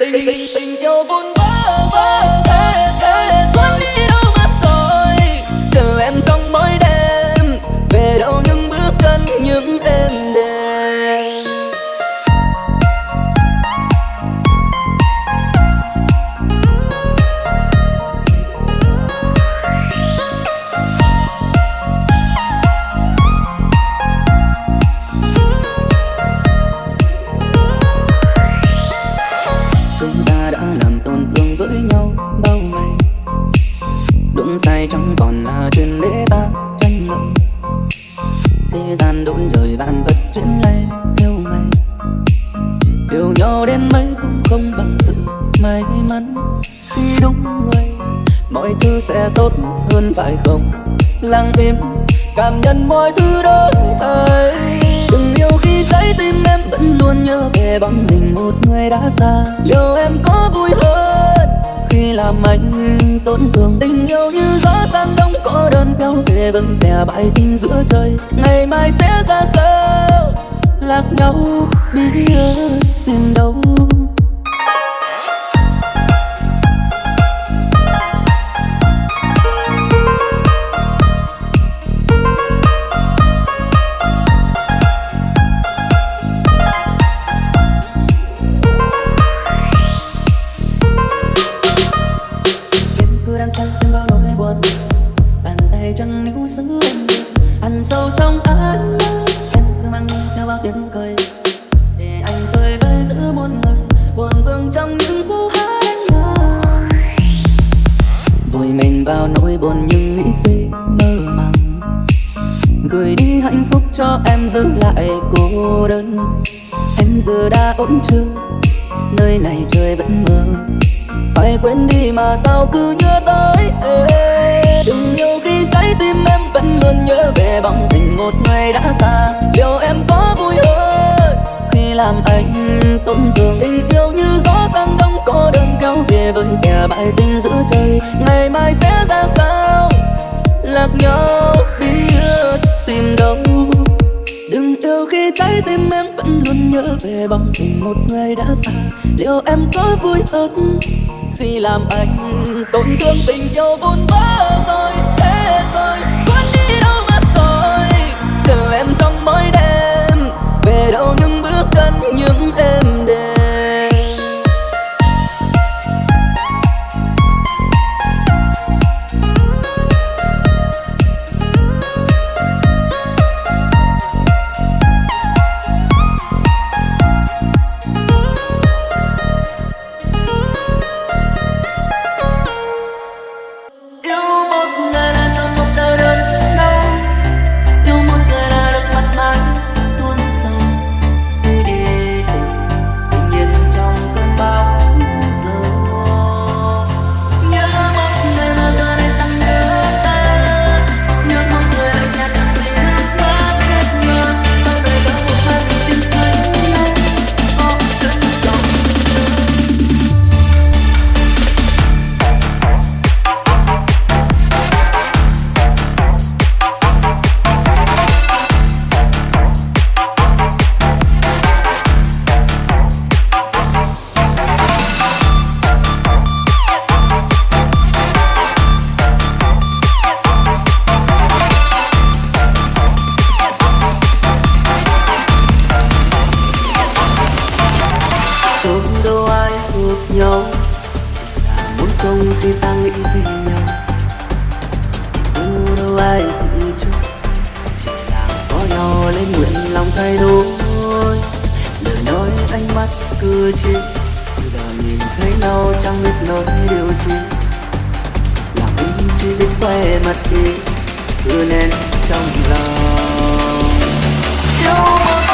tình tình tình yêu vun vỡ vỡ thế tình một người đã xa. Liệu em có vui hơn khi làm anh tổn thương? Tình yêu như gió sang đông cô đơn kéo về vầng tè bãi tình giữa trời. Ngày mai sẽ ra sao? Lạc nhau biết tìm đâu nơi trời vẫn mơ. Phải quên đi mà sao cứ nhớ tới Ê, đừng yêu khi trái tim em vẫn luôn nhớ về bóng hình một người đã xa. Liệu em có vui hơn khi làm anh tổn thương? Tình yêu như gió sang đông có đơn kéo về với kẻ bại tình giữa trời. Ngày mai sẽ ra sao? Lạc nhau biết tìm đâu Đừng yêu khi trái tim em vẫn luôn nhớ về bóng tình một người đã xa Liệu em có vui hơn khi làm anh tổn thương tình yêu vun vỡ rồi thế rồi, quên đi đâu mất rồi chờ em trong mỗi đêm, về đâu những bước chân những em. Muốn khi ta nghĩ về nhau nhưng đâu ai tự chủ Chỉ là có nhau lên nguyện lòng thay đổi Lời nói ánh mắt cử chỉ Giờ nhìn thấy nhau chẳng biết nói điều chi làm anh chỉ biết quay mặt đi Cứ nên trong lòng Yêu một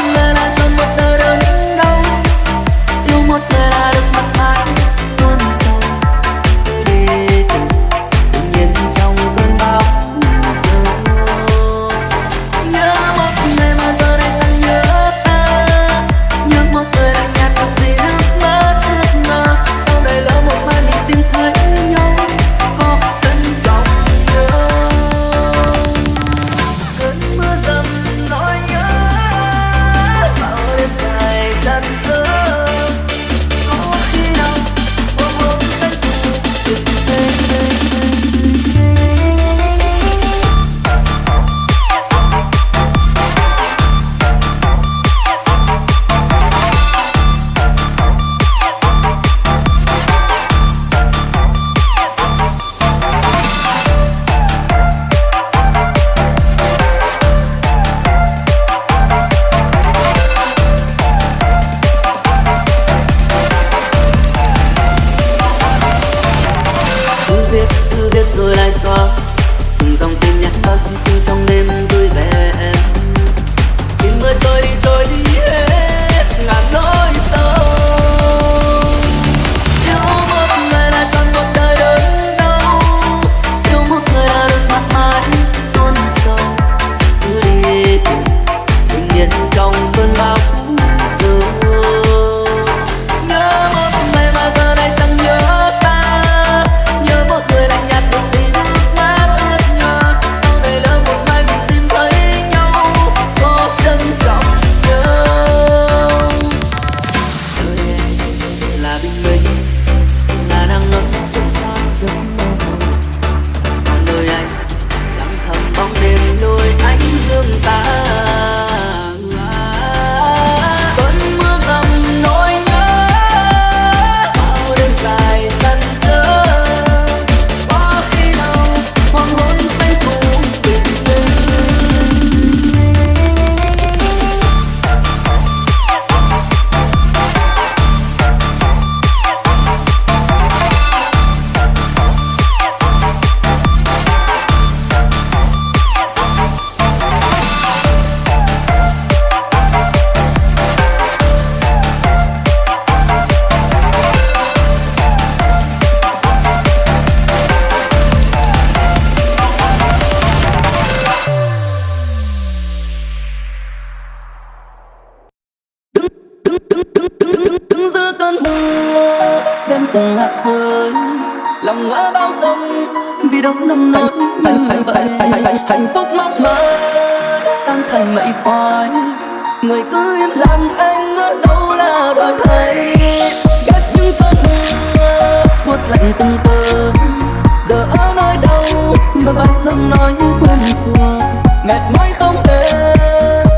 từng hạt rơi lòng ngỡ bao dòng vì đâu nông nỗi như vậy. hạnh phúc mong mơ tan thành mây khói. Người cứ im lặng anh ở đâu là đòi thấy ghét những cơn mưa buốt lạnh từng cơn giờ ở nơi đâu bờ vai dòng nói quen thuộc mệt mỏi không thể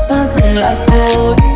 ta dừng lại thôi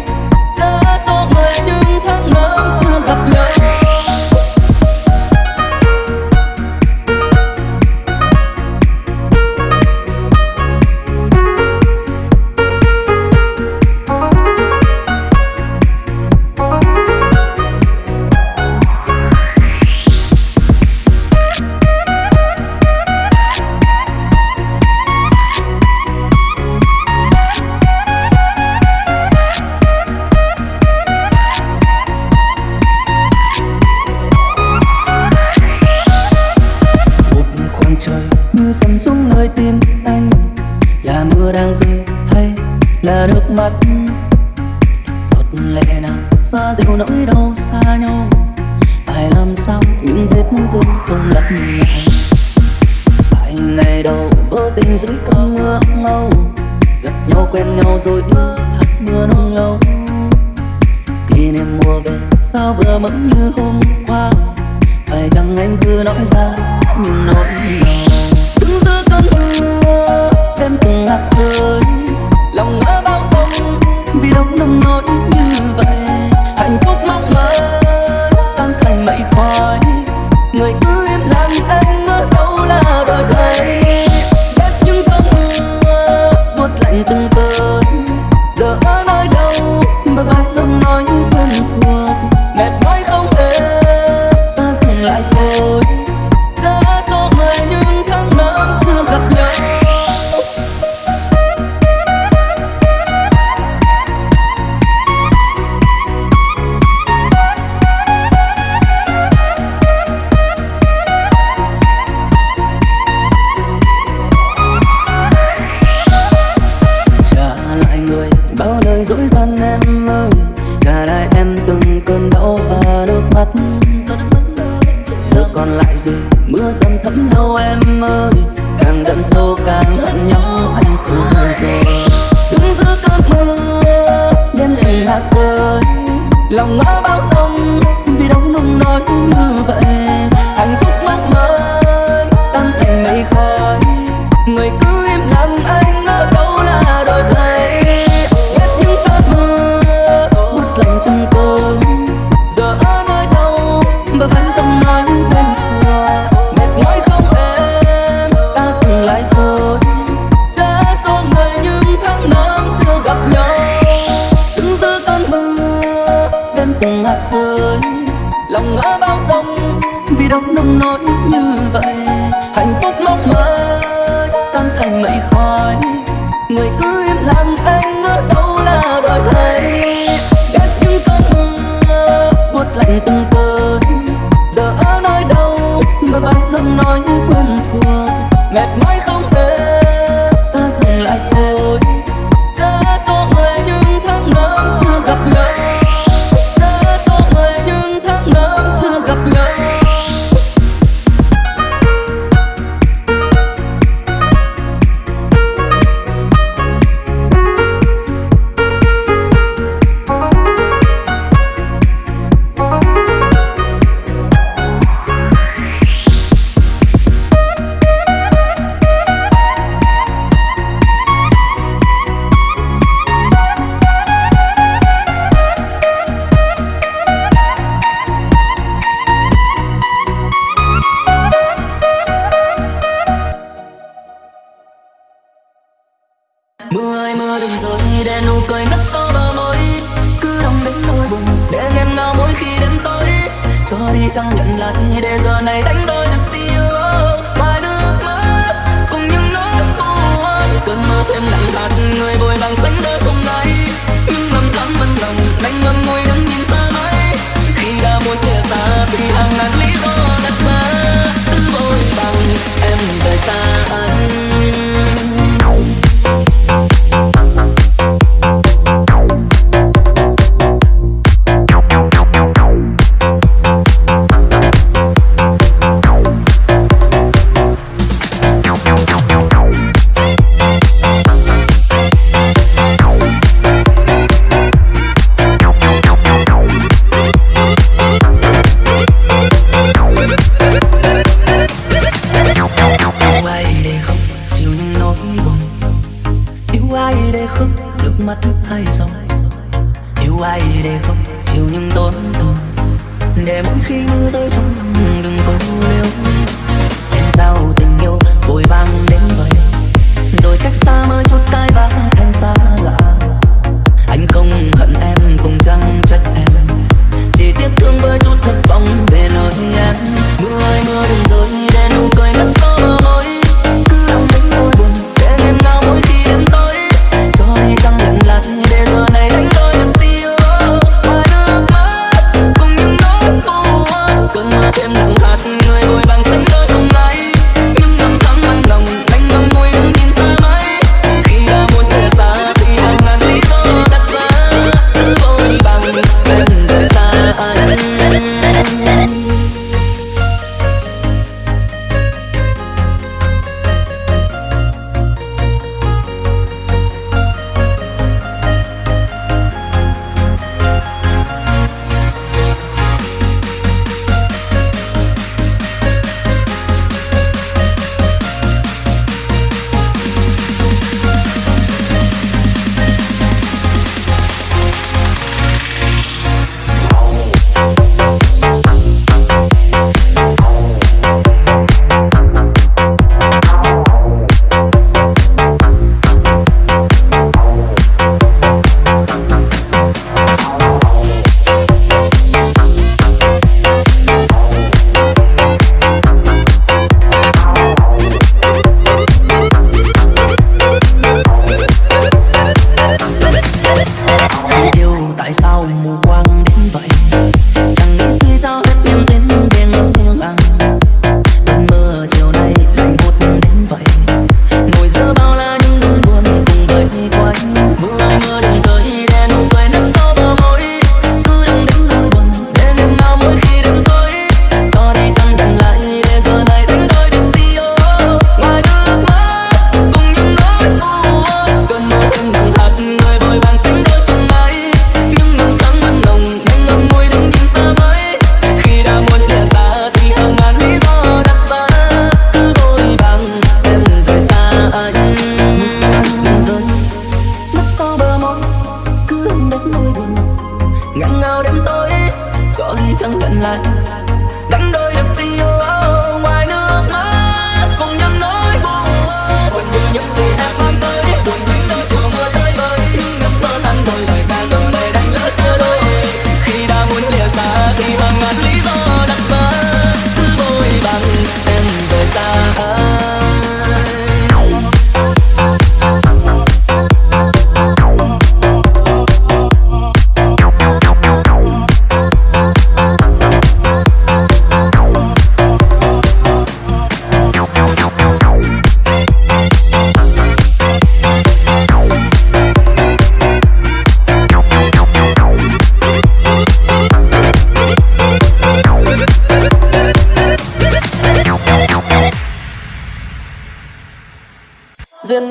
sao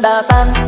nước mắt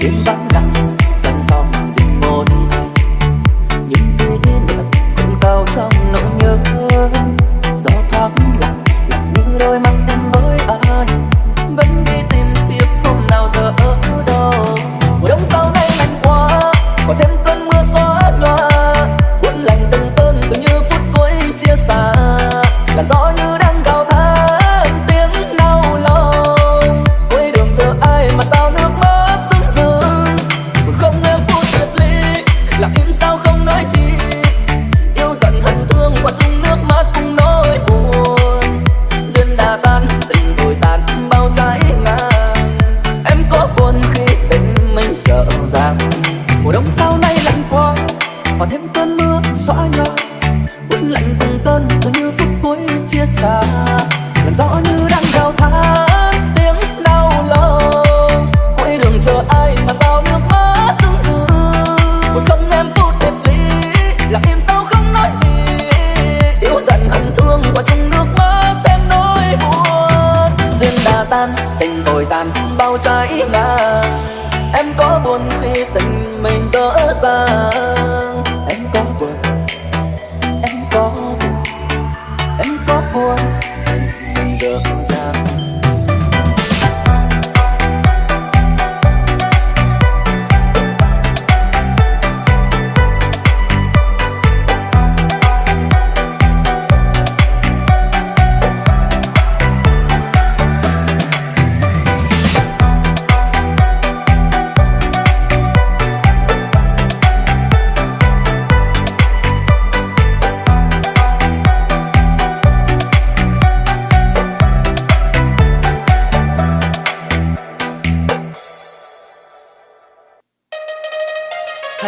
Get back.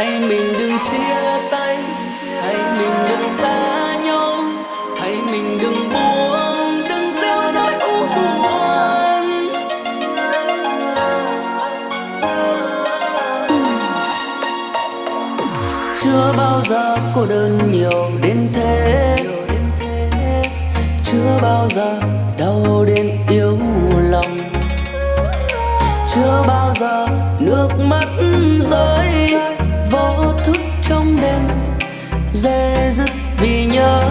hãy mình đừng chia tay. Hãy mình đừng xa nhau. Hãy mình đừng buông, đừng gieo nỗi u buồn. Chưa bao giờ cô đơn nhiều đến thế. Chưa bao giờ đau đến yếu lòng. Chưa bao giờ nước mắt rơi dễ dứt vì nhớ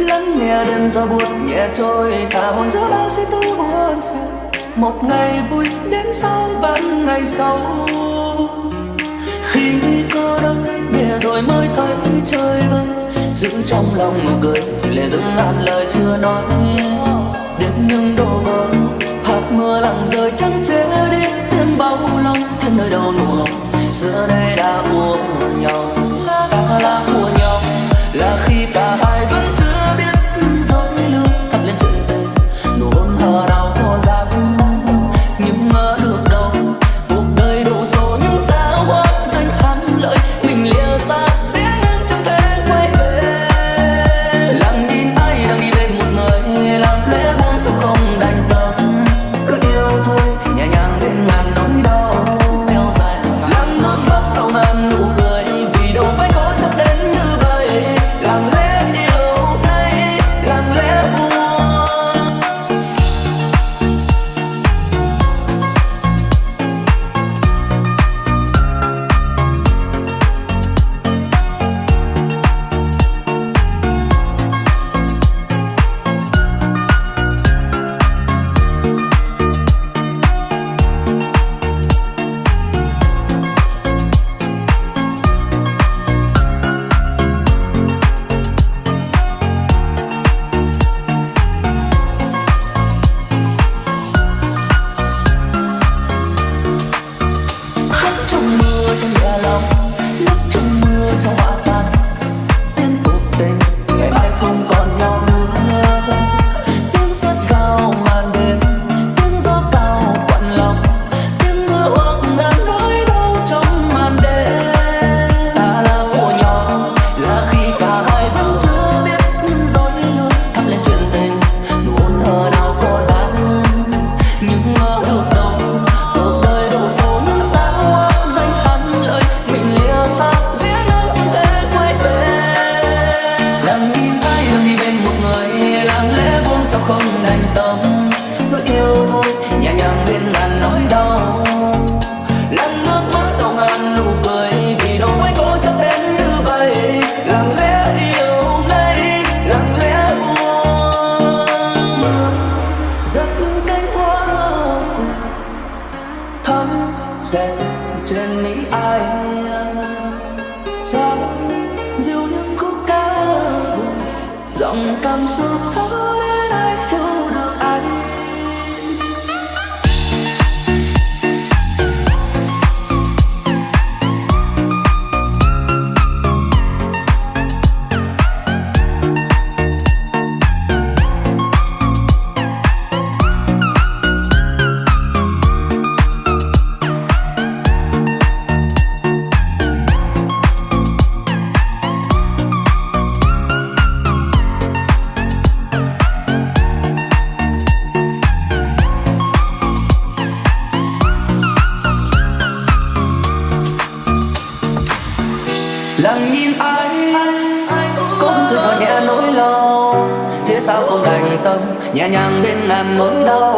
lắng nghe đêm gió buốt nhẹ trôi, cả hồn giữa bao suy tư buồn phiền. Một ngày vui đến sau vẫn ngày sau. Khi cô đơn để rồi mới thấy trời vơi giữ trong lòng nụ cười lệ dừng ngàn lời chưa nói. Đến những đồ vỡ, hạt mưa lặng rơi trắng chế đi. Tiếng bao lòng thêm nơi đầu nụ hồng giữa đây đã buồn nhau. Ta là buồn nhau. Là dòng cảm xúc thấu đến ai thương nhẹ nhàng bên ngàn nỗi đau.